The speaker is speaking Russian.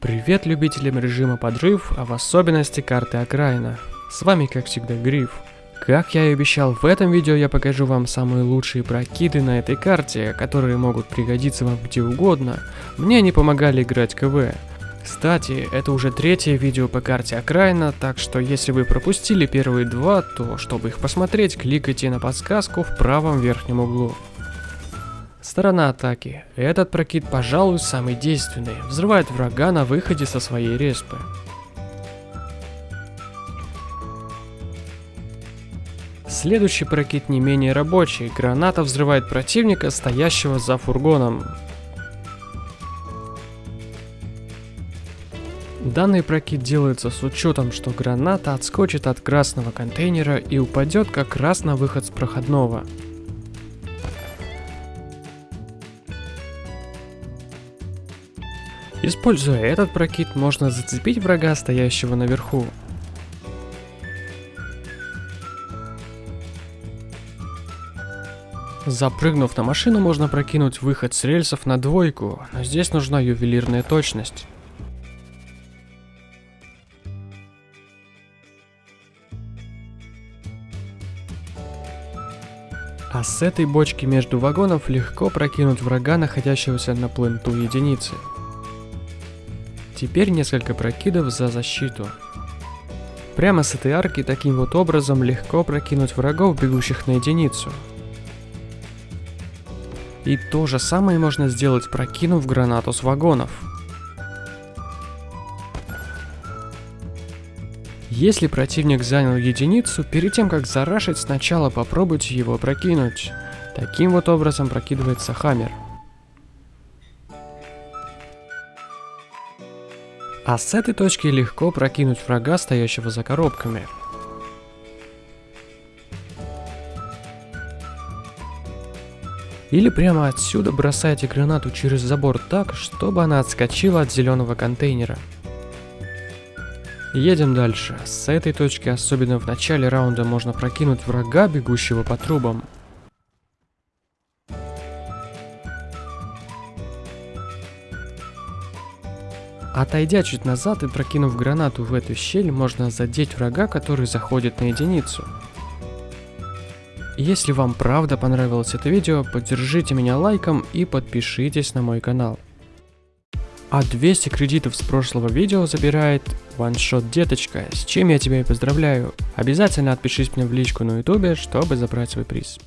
Привет любителям режима подрыв, а в особенности карты окраина. С вами как всегда Гриф. Как я и обещал, в этом видео я покажу вам самые лучшие прокиды на этой карте, которые могут пригодиться вам где угодно. Мне они помогали играть КВ. Кстати, это уже третье видео по карте окраина, так что если вы пропустили первые два, то чтобы их посмотреть, кликайте на подсказку в правом верхнем углу. Сторона атаки. Этот прокид, пожалуй, самый действенный. Взрывает врага на выходе со своей респы. Следующий прокид не менее рабочий. Граната взрывает противника, стоящего за фургоном. Данный прокид делается с учетом, что граната отскочит от красного контейнера и упадет как раз на выход с проходного. Используя этот прокид, можно зацепить врага, стоящего наверху. Запрыгнув на машину, можно прокинуть выход с рельсов на двойку, но здесь нужна ювелирная точность. А с этой бочки между вагонов легко прокинуть врага, находящегося на пленту единицы. Теперь несколько прокидов за защиту. Прямо с этой арки таким вот образом легко прокинуть врагов, бегущих на единицу. И то же самое можно сделать, прокинув гранату с вагонов. Если противник занял единицу, перед тем как зарашить, сначала попробуйте его прокинуть. Таким вот образом прокидывается хаммер. А с этой точки легко прокинуть врага, стоящего за коробками. Или прямо отсюда бросайте гранату через забор так, чтобы она отскочила от зеленого контейнера. Едем дальше. С этой точки, особенно в начале раунда, можно прокинуть врага, бегущего по трубам. Отойдя чуть назад и прокинув гранату в эту щель, можно задеть врага, который заходит на единицу. Если вам правда понравилось это видео, поддержите меня лайком и подпишитесь на мой канал. А 200 кредитов с прошлого видео забирает OneShot Деточка, с чем я тебя и поздравляю. Обязательно отпишись мне в личку на ютубе, чтобы забрать свой приз.